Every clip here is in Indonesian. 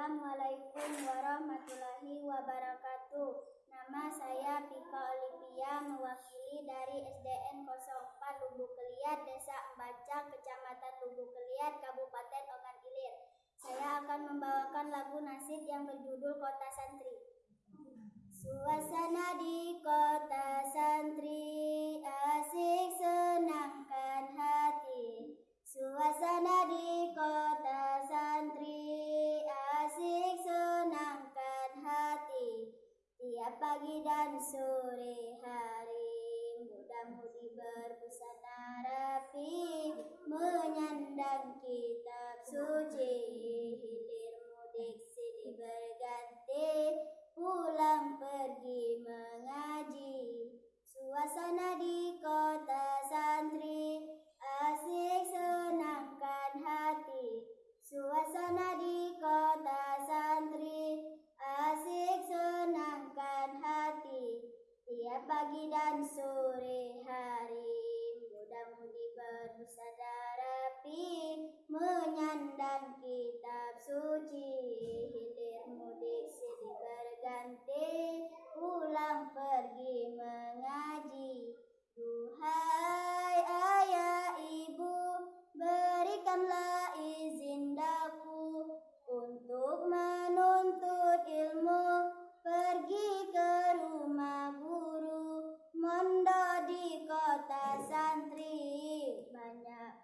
Assalamualaikum warahmatullahi wabarakatuh. Nama saya Pika Olivia mewakili dari SDN 04 Lubuk Keliat, Desa Embaca, Kecamatan Lubuk Keliat, Kabupaten Ogan Ilir. Saya akan membawakan lagu nasid yang berjudul Kota Santri. Pagi dan sore hari. Muda-mudi berbusana rapi menyandang kitab suci. Hilir mudik silih berganti pulang pergi pagi dan sore hari. Muda-mudi berbusana rapi menyandang kitab suci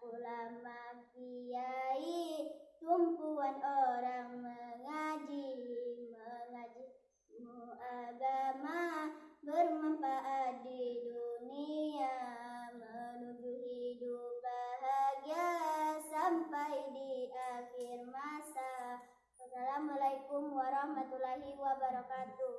ulama kiai tumpuan orang mengaji mengaji agama bermanfaat di dunia menuju hidup bahagia sampai di akhir masa. Assalamualaikum warahmatullahi wabarakatuh